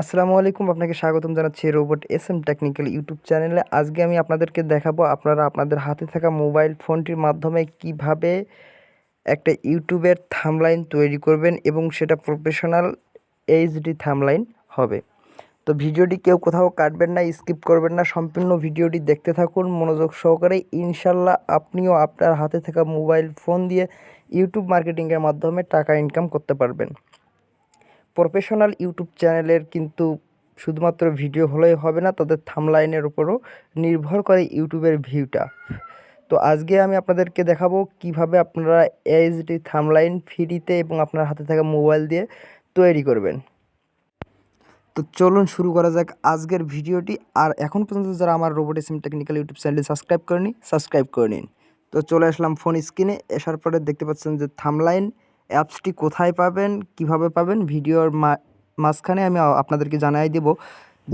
আসসালামু আলাইকুম, আপনাকে স্বাগতম জানাচ্ছি robot S M technical YouTube চ্যানেলে। আজকে আমি আপনাদেরকে দেখাবো আপনারা আপনাদের হাতে থাকা মোবাইল ফোনটির মাধ্যমে কীভাবে একটা ইউটিউবের থামলাইন তৈরি করবেন এবং সেটা প্রফেশনাল এইচডি থামলাইন হবে। তো ভিডিওটি কেউ কোথাও কাটবেন না, স্কিপ করবেন না, সম্পূর্ণ ভিডিওটি দেখতে থাকুন, মনোযোগ সহকারে। ইনশাল্লাহ আপনিও আপনার হাতে থাকা মোবাইল ফোন দিয়ে ইউটিউব মার্কেটিংয়ের মাধ্যমে টাকা ইনকাম করতে পারবেন। প্রফেশনাল ইউটিউব চ্যানেলের কিন্তু শুধুমাত্র ভিডিও হলেই হবে না, তাদের থামলাইনের উপরও নির্ভর করে ইউটিউবের ভিউটা তো আজকে আমি আপনাদেরকে দেখাবো কীভাবে আপনারা এইচডি থামলাইন ফ্রিতে এবং আপনার হাতে থাকা মোবাইল দিয়ে তৈরি করবেন। তো চলুন শুরু করা যাক আজকের ভিডিওটি আর এখন পর্যন্ত যারা আমার রোবট এসএম টেকনিক্যাল ইউটিউব চ্যানেলটি সাবস্ক্রাইব করেনি সাবস্ক্রাইব করে নিন। তো চলে আসলাম ফোন স্ক্রিনে আসার পরে দেখতে পাচ্ছেন যে থামলাইন অ্যাপসটি কোথায় পাবেন, কীভাবে পাবেন, ভিডিওর মাঝখানে আমি আপনাদেরকে জানাই দেব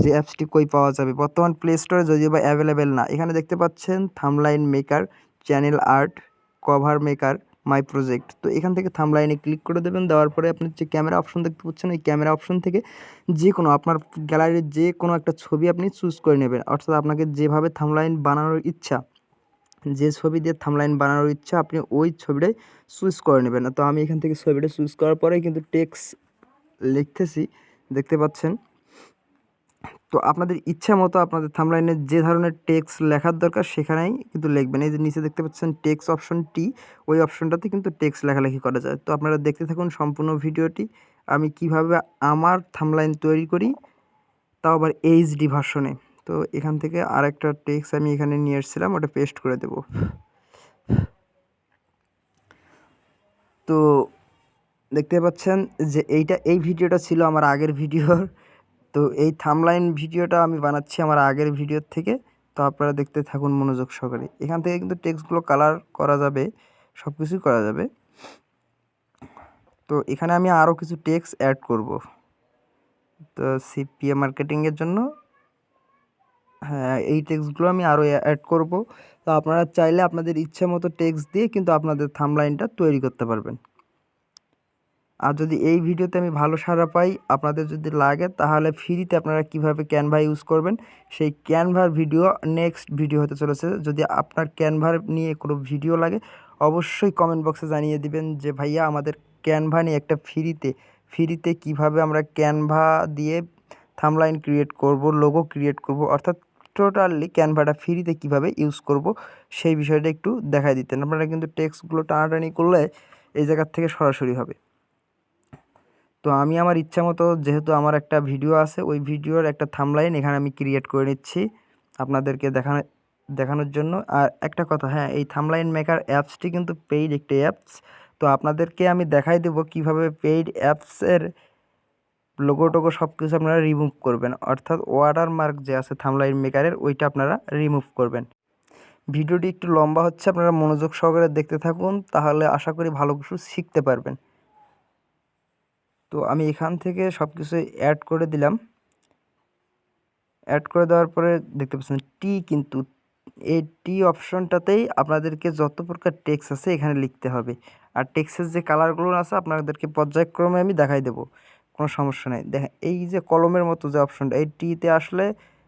যে অ্যাপসটি কই পাওয়া যাবে। বর্তমান প্লে স্টোরে যদিও বা অ্যাভেলেবেল না, এখানে দেখতে পাচ্ছেন thumbnail maker channel art cover maker my project তো এখান থেকে থামলাইনে ক্লিক করে দেবেন, দেওয়ার পরে আপনি যে ক্যামেরা অপশন দেখতে পাচ্ছেন, ওই ক্যামেরা অপশন থেকে যে কোনো আপনার গ্যালারির যে কোনো একটা ছবি আপনি চুজ করে নেবেন। অর্থাৎ আপনাকে যেভাবে থামলাইন বানানোর ইচ্ছা যে ছবি দিয়ে থামলাইন বানানোর ইচ্ছা, আপনি ওই ছবিটাই চুজ করে নেবেন। তো আমি এখান থেকে ছবিটা চুজ করার পরে কিন্তু টেক্স লিখতেছি, দেখতে পাচ্ছেন? তো আপনাদের ইচ্ছা মতো আপনাদের থামলাইনে যে ধরনের টেক্স লেখার দরকার সেখানেই কিন্তু লিখবেন। এই যে নিচে দেখতে পাচ্ছেন টেক্স অপশনটি ওই অপশনটাতে কিন্তু টেক্স লেখালেখি করা যায়। তো আপনারা দেখতে থাকুন সম্পূর্ণ ভিডিওটি, আমি কীভাবে আমার থামলাইন তৈরি করি, তাও আবার এইচডি ভার্সনে তো এখান থেকে আর একটা টেক্স আমি এখানে নিয়ে এসেছিলাম, ওটা পেস্ট করে দেব। তো দেখতে পাচ্ছেন যে এইটা, এই ভিডিওটা ছিল আমার আগের ভিডিওর। তো এই থামলাইন ভিডিওটা আমি বানাচ্ছি আমার আগের ভিডিওর থেকে। তো আপনারা দেখতে থাকুন মনোযোগ সহকারে। এখান থেকে কিন্তু টেক্সটগুলো কালার করা যাবে সব কিছুই করা যাবে। তো এখানে আমি আরও কিছু টেক্স অ্যাড করব। তো সিপিএ মার্কেটিংয়ের জন্য হ্যাঁ এই টেক্সটগুলো আমি আরও অ্যাড করব। তো আপনারা চাইলে আপনাদের ইচ্ছে মতো টেক্সট দিয়ে কিন্তু আপনাদের থামলাইনটা তৈরি করতে পারবেন। আর যদি এই ভিডিওতে আমি ভালো সাড়া পাই, আপনাদের যদি লাগে, তাহলে ফ্রিতে আপনারা কীভাবে ক্যানভা ইউজ করবেন, সেই ক্যানভার ভিডিও নেক্সট ভিডিও হতে চলেছে। যদি আপনার ক্যানভার নিয়ে কোনো ভিডিও লাগে, অবশ্যই কমেন্ট বক্সে জানিয়ে দিবেন যে, ভাইয়া, আমাদের ক্যানভা নিয়ে একটা ফ্রিতে ফ্রিতে কীভাবে আমরা ক্যানভা দিয়ে থামলাইন ক্রিয়েট করব লোগো ক্রিয়েট করব? অর্থাৎ টোটালি ক্যানভাটা ফ্রিতে কীভাবে ইউজ করব সেই বিষয়টা একটু দেখাই দিতেন। আপনারা কিন্তু টেক্সটগুলো টানাটানি করলে এই জায়গার থেকে সরাসরি হবে। তো আমি আমার ইচ্ছা মতো যেহেতু আমার একটা ভিডিও আছে, ওই ভিডিওর একটা থামলাইন এখানে আমি ক্রিয়েট করে নিচ্ছি আপনাদেরকে দেখানো, দেখানোর জন্য। আর একটা কথা হ্যাঁ এই থামলাইন মেকার অ্যাপসটি কিন্তু পেইড একটি অ্যাপস। তো আপনাদেরকে আমি দেখাই দেবো কীভাবে পেইড অ্যাপসের লোগো টোগো সব কিছু আপনারা রিমুভ করবেন। অর্থাৎ ওয়াটার মার্ক যে আছে থামলাইন মেকারের ওইটা আপনারা রিমুভ করবেন। ভিডিওটি একটু লম্বা হচ্ছে, আপনারা মনোযোগ সহকারে দেখতে থাকুন, তাহলে আশা করি ভালো কিছু শিখতে পারবেন। তো আমি এখান থেকে সব কিছু অ্যাড করে দিলাম। অ্যাড করে দেওয়ার পরে দেখতে পাচ্ছেন টি কিন্তু এই টি অপশনটাতেই আপনাদেরকে যত প্রকার টেক্স আছে এখানে লিখতে হবে। আর টেক্সের যে কালারগুলো আছে, আপনাদেরকে পর্যায়ক্রমে আমি দেখাই দেব। কোনো সমস্যা নেই। দেখেন, এই যে কলমের মতো যে অপশনটা এই টিতে আসলে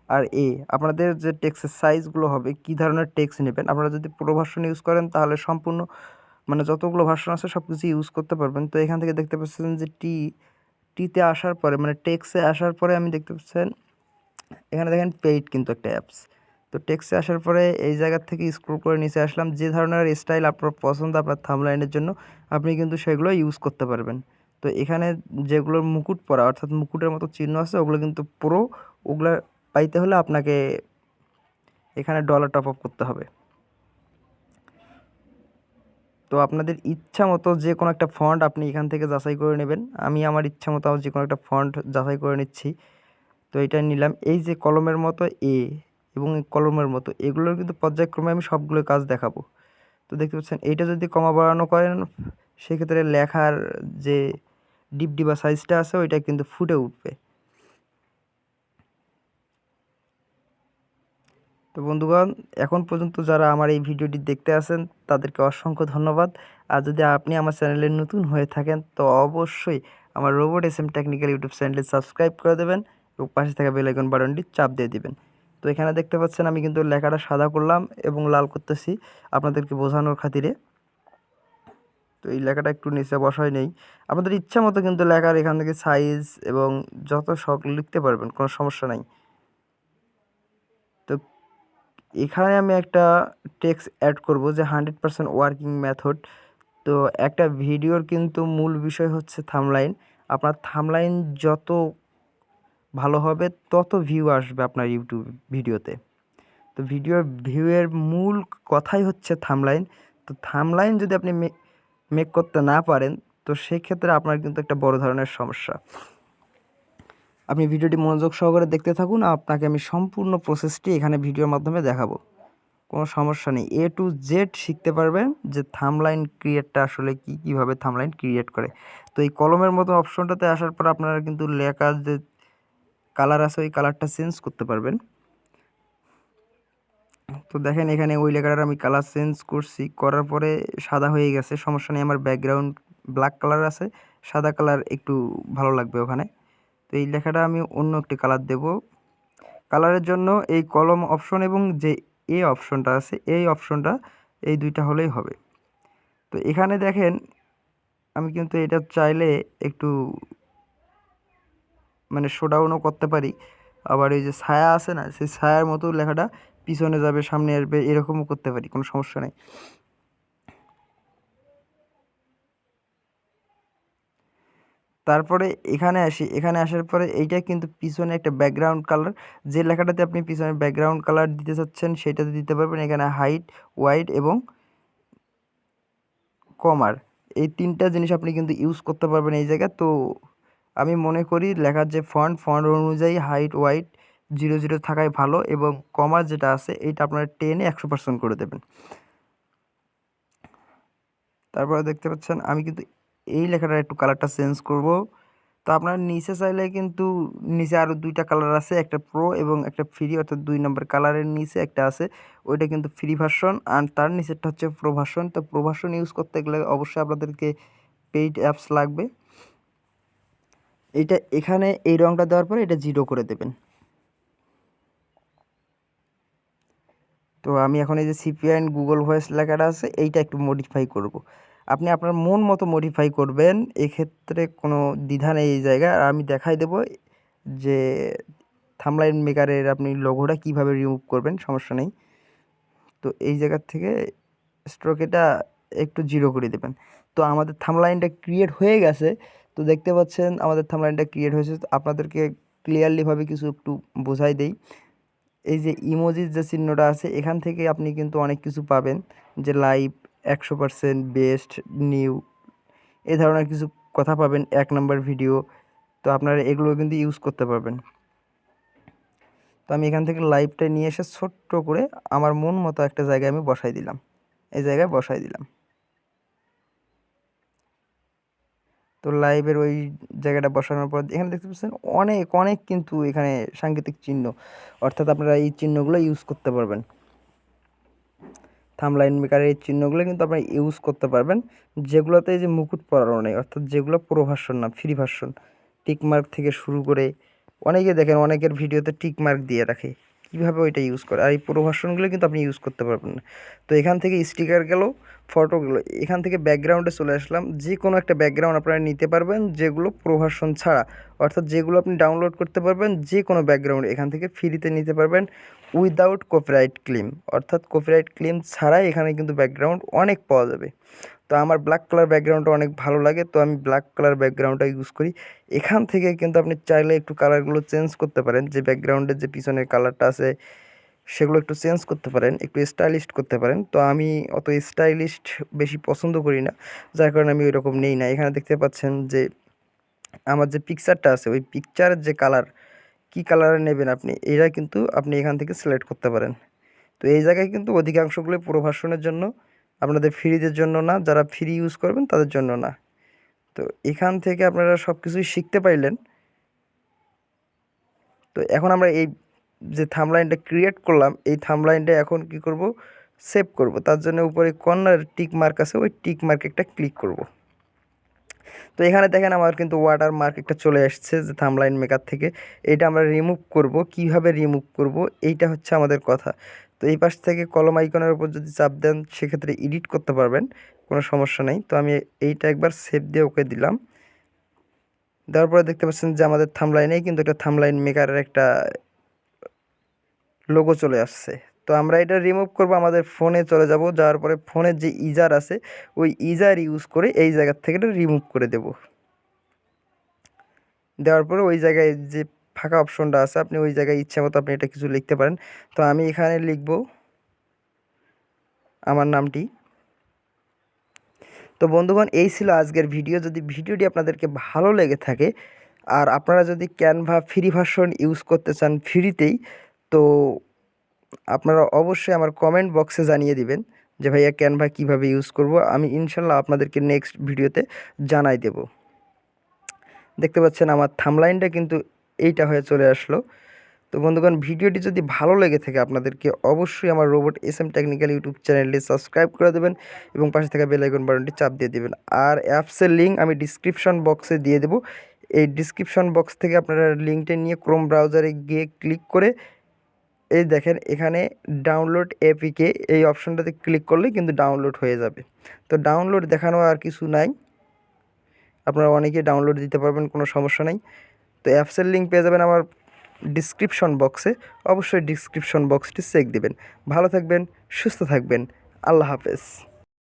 আর এ আপনাদের যে টেক্সের সাইজগুলো হবে, কি ধরনের টেক্স নেবেন? আপনারা যদি পুরো ভার্সন ইউজ করেন, তাহলে সম্পূর্ণ মানে যতগুলো ভার্সন আছে সব কিছু ইউজ করতে পারবেন। তো এখান থেকে দেখতে পাচ্ছেন যে টি টিতে আসার পরে মানে টেক্সে আসার পরে আমি দেখতে পাচ্ছেন, এখানে দেখেন পেইড কিন্তু একটা অ্যাপস তো টেক্সে আসার পরে এই জায়গার থেকে স্ক্রল করে নিচে আসলাম, যে ধরনের স্টাইল আপনার পছন্দ, আপনার থামলাইনের জন্য, আপনি কিন্তু সেগুলো ইউজ করতে পারবেন। তো এখানে যেগুলোর মুকুট পরা, অর্থাৎ মুকুটের মতো চিহ্ন আছে, ওগুলো কিন্তু পুরো ওগুলো পাইতে হলে আপনাকে এখানে ডলার টপ আপ করতে হবে। তো আপনাদের ইচ্ছা মতো যে কোনো একটা ফন্ট আপনি এখান থেকে যাচাই করে নেবেন। আমি আমার ইচ্ছা মতো যে কোনো একটা ফন্ট যাচাই করে নিচ্ছি। তো এটা নিলাম। এই যে কলমের মতো এ এবং কলমের মতো, এগুলোর কিন্তু পর্যায়ক্রমে আমি সবগুলো কাজ দেখাবো। তো দেখতে পাচ্ছেন এইটা যদি কমা বাড়ানো করেন, সেক্ষেত্রে লেখার যে ডিপ ডিবা সাইজটা আছে, ওইটা কিন্তু ফুটে উঠবে। তো বন্ধুগণ, এখন পর্যন্ত যারা আমার এই ভিডিওটি দেখতে আসেন, তাদেরকে অসংখ্য ধন্যবাদ। আর যদি আপনি আমার চ্যানেলে নতুন হয়ে থাকেন, তো অবশ্যই আমার robot S M technical YouTube চ্যানেলে সাবস্ক্রাইব করে দেবেন এবং পাশে থাকা বেলাইকন বাটনটি চাপ দিয়ে দিবেন। তো এখানে দেখতে পাচ্ছেন, আমি কিন্তু লেখাটা সাদা করলাম এবং লাল করতেছি। আপনাদেরকে বোঝানোর খাতিরে তো এই লেখাটা একটু নিচে বসাই নেই। আপনাদের ইচ্ছা মতো কিন্তু লেখার এখান থেকে সাইজ এবং যত শখ লিখতে পারবেন, কোনো সমস্যা নাই। তো এখানে আমি একটা টেক্সট অ্যাড করব যে হান্ড্রেড পারসেন্ট ওয়ার্কিং মেথড তো একটা ভিডিওর কিন্তু মূল বিষয় হচ্ছে থামলাইন আপনার থামলাইন যত ভালো হবে, তত ভিউ আসবে আপনার ইউটিউব ভিডিওতে তো ভিডিওর ভিউয়ের মূল কথাই হচ্ছে থামলাইন তো থামলাইন যদি আপনি মেক করতে না পারেন, তো সেক্ষেত্রে আপনার কিন্তু একটা বড় ধরনের সমস্যা। আপনি ভিডিওটি মনোযোগ সহকারে দেখতে থাকুন আপনাকে আমি সম্পূর্ণ প্রসেসটি এখানে ভিডিওর মাধ্যমে দেখাবো। কোনো সমস্যা নেই। এ টু জেড শিখতে পারবেন যে থামলাইন ক্রিয়েটটা আসলে কি, কীভাবে থামলাইন ক্রিয়েট করে। তো এই কলমের মতো অপশনটাতে আসার পর আপনারা কিন্তু লেখার যে কালার আছে, ওই কালারটা চেঞ্জ করতে পারবেন। তো দেখেন এখানে ওই লেখাটার আমি কালার চেঞ্জ করছি, করার পরে সাদা হয়ে গেছে, সমস্যা নেই, আমার ব্যাকগ্রাউন্ড ব্ল্যাক কালার আছে, সাদা কালার একটু ভালো লাগবে ওখানে। তো এই লেখাটা আমি অন্য একটি কালার দেব। কালারের জন্য এই কলম অপশন এবং যে এ অপশনটা আছে, এই অপশনটা এই দুইটা হলেই হবে। তো এখানে দেখেন, আমি কিন্তু এটা চাইলে একটু মানে শোডাউনও করতে পারি। আবার এই যে ছায়া আছে না, সেই ছায়ার মতো লেখাটা পিছনে যাবে, সামনে আসবে, এরকমও করতে পারি, কোনো সমস্যা নেই। তারপরে এখানে আসি, এখানে আসার পরে এইটা কিন্তু পিছনে একটা ব্যাকগ্রাউন্ড কালার যে লেখাটাতে আপনি পিছনে ব্যাকগ্রাউন্ড কালার দিতে চাচ্ছেন, সেটাতে দিতে পারবেন এখানে হাইট ওয়াইড এবং কমার এই তিনটা জিনিস আপনি কিন্তু ইউজ করতে পারবেন এই জায়গায়। তো আমি মনে করি লেখার যে ফন্ট ফন্ট অনুযায়ী হাইট ওয়াইট জিরো জিরো থাকাই ভালো এবং কমার যেটা আছে, এইটা আপনারা টেনে একশো পার্সেন্ট করে দেবেন। তারপরে দেখতে পাচ্ছেন, আমি কিন্তু এই লেখাটার একটু কালারটা চেঞ্জ করব। তো আপনার নিচে চাইলে কিন্তু নিচে আরও দুইটা কালার আছে, একটা প্রো এবং একটা ফ্রি অর্থাৎ দুই নম্বর কালারের নিচে একটা আছে, ওইটা কিন্তু ফ্রি ভার্সন আর তার নিচেরটা হচ্ছে প্রো ভার্সন তো প্রো ভার্সন ইউজ করতে গেলে অবশ্যই আপনাদেরকে পেইড অ্যাপস লাগবে। এইটা এখানে এই রঙটা দেওয়ার পরে এটা জিরো করে দেবেন। তো আমি এখন এই যে সিপিআই গুগল ভয়েস লেখাটা আছে, এইটা একটু মডিফাই করব। আপনি আপনার মন মতো মডিফাই করবেন, এক্ষেত্রে কোনো দ্বিধা নেই এই জায়গায়। আর আমি দেখাই দেব যে থামলাইন মেকারের আপনি লোগোটা কীভাবে রিমুভ করবেন, সমস্যা নেই। তো এই জায়গার থেকে স্ট্রোকেটা একটু জিরো করে দেবেন। তো আমাদের থামলাইনটা ক্রিয়েট হয়ে গেছে, তো দেখতে পাচ্ছেন আমাদের থামলাইনটা ক্রিয়েট হয়েছে। তো আপনাদেরকে ক্লিয়ারলিভাবে কিছু একটু বোঝাই দেই। এই যে ইমোজির যে চিহ্নটা আছে, এখান থেকে আপনি কিন্তু অনেক কিছু পাবেন। যে লাইভ একশো পারসেন্ট বেস্ট নিউ এ ধরনের কিছু কথা পাবেন, এক নম্বর ভিডিও তো আপনারা এগুলো কিন্তু ইউজ করতে পারবেন। তো আমি এখান থেকে লাইভটা নিয়ে এসে ছোট্ট করে আমার মন মতো একটা জায়গায় আমি বসাই দিলাম। এই জায়গায় বসাই দিলাম। তো লাইভের ওই জায়গাটা বসানোর পর এখানে দেখতে পাচ্ছেন অনেক অনেক কিন্তু এখানে সাংকেতিক চিহ্ন। অর্থাৎ আপনারা এই চিহ্নগুলো ইউজ করতে পারবেন। থামলাইন মেকারের এই চিহ্নগুলো কিন্তু আপনারা ইউজ করতে পারবেন। যেগুলোতে যে মুকুট পরানো নেই, অর্থাৎ যেগুলো পুরো ভার্সন না ফ্রি ভার্সন টিকমার্ক থেকে শুরু করে অনেকে দেখেন, অনেকের ভিডিওতে টিকমার্ক দিয়ে রাখে। কীভাবে ওইটা ইউজ করে? আর এই পুরো ভার্সনগুলো কিন্তু আপনি ইউজ করতে পারবেন না। তো এখান থেকে স্টিকার গেল ফটো গেলো, এখান থেকে ব্যাকগ্রাউন্ডে চলে আসলাম। যে কোনো একটা ব্যাকগ্রাউন্ড আপনারা নিতে পারবেন, যেগুলো প্রো ভার্সন ছাড়া। অর্থাৎ যেগুলো আপনি ডাউনলোড করতে পারবেন যে কোনো ব্যাকগ্রাউন্ড এখান থেকে ফ্রিতে নিতে পারবেন উইদাউট কপিরাইট ক্লিম অর্থাৎ কপিরাইট ক্লিম ছাড়াই এখানে কিন্তু ব্যাকগ্রাউন্ড অনেক পাওয়া যাবে। তো আমার ব্ল্যাক কালার ব্যাকগ্রাউন্ডটা অনেক ভালো লাগে, তো আমি ব্ল্যাক কালার ব্যাকগ্রাউন্ডটা ইউজ করি। এখান থেকে কিন্তু আপনি চাইলে একটু কালারগুলো চেঞ্জ করতে পারেন, যে ব্যাকগ্রাউন্ডের যে পিছনের কালারটা আছে, সেগুলো একটু চেঞ্জ করতে পারেন, একটু স্টাইলিশ করতে পারেন। তো আমি অত স্টাইলিশড বেশি পছন্দ করি না, যার কারণে আমি ওই রকম নেই না। এখানে দেখতে পাচ্ছেন যে, আমার যে পিকচারটা আছে, ওই পিকচারের যে কালার কি কালারে নেবেন আপনি, এরা কিন্তু আপনি এখান থেকে সিলেক্ট করতে পারেন। তো এই জায়গায় কিন্তু অধিকাংশগুলো প্রভাষণের জন্য আপনাদের ফ্রিদের জন্য না, যারা ফ্রি ইউজ করবেন তাদের জন্য না। তো এখান থেকে আপনারা সব কিছুই শিখতে পাইলেন তো এখন আমরা এই যে থামলাইনটা ক্রিয়েট করলাম, এই থামলাইনটা এখন কি করব? সেভ করব। তার জন্য উপরে কর্নার টিক মার্ক আছে, ওই টিক মার্ক একটা ক্লিক করব। তো এখানে দেখেন আমার কিন্তু ওয়াটার মার্ক একটা চলে আসছে যে থামলাইন মেকার থেকে। এটা আমরা রিমুভ করব। কীভাবে রিমুভ করব? এইটা হচ্ছে আমাদের কথা। এই পাশ থেকে কলম আইকনের উপর যদি চাপ দেন, সেক্ষেত্রে এডিট করতে পারবেন, কোনো সমস্যা নেই। তো আমি এইটা একবার সেভ দিয়ে ওকে দিলাম। দেওয়ার পরে দেখতে পাচ্ছেন যে আমাদের থামলাইনেই কিন্তু একটা থামলাইন মেকারের একটা লোগো চলে আসছে। তো আমরা এটা রিমুভ করব, আমাদের ফোনে চলে যাব। যাওয়ার পরে ফোনের যে ইজার আছে, ওই ইজার ইউজ করে এই জায়গার থেকে এটা রিমুভ করে দেব। দেওয়ার পরে ওই জায়গায় যে ফাঁকা অপশনটা আছে। আপনি ওই জায়গায় ইচ্ছা মতো আপনি এটা কিছু লিখতে পারেন। তো আমি এখানে লিখব আমার নামটি। তো বন্ধুগণ, এই ছিল আজকের ভিডিও। যদি ভিডিওটি আপনাদেরকে ভালো লেগে থাকে আর আপনারা যদি ক্যানভা ফ্রি ভার্সন ইউজ করতে চান ফ্রিতেই তো আপনারা অবশ্যই আমার কমেন্ট বক্সে জানিয়ে দিবেন যে, ভাইয়া ক্যানভা কীভাবে ইউজ করব? আমি ইনশাল্লাহ আপনাদেরকে নেক্সট ভিডিওতে জানাই দেব। দেখতে পাচ্ছেন আমার থামলাইনটা কিন্তু এইটা হয়ে চলে আসলো। তো বন্ধুগণ, ভিডিওটি যদি ভালো লেগে থাকে আপনাদেরকে, অবশ্যই আমার robot S M technical YouTube চ্যানেলটি সাবস্ক্রাইব করে দেবেন এবং পাশে থাকা বেলাইকন বাটনটি চাপ দিয়ে দেবেন। আর অ্যাপসের লিঙ্ক আমি ডিসক্রিপশন বক্সে দিয়ে দেবো। এই ডিসক্রিপশন বক্স থেকে আপনারা লিঙ্কটা নিয়ে ক্রোম ব্রাউজারে গিয়ে ক্লিক করে এই দেখেন, এখানে ডাউনলোড এপিকে এই অপশনটাতে ক্লিক করলে কিন্তু ডাউনলোড হয়ে যাবে। তো ডাউনলোড দেখানো আর কিছু নাই। আপনারা অনেকে ডাউনলোড দিতে পারবেন, কোনো সমস্যা নেই। তো অ্যাপসের লিঙ্ক পেয়ে যাবেন আমার ডিসক্রিপশন বক্সে অবশ্যই ডিসক্রিপশন বক্সটি চেক দেবেন। ভালো থাকবেন, সুস্থ থাকবেন। আল্লাহ হাফেজ।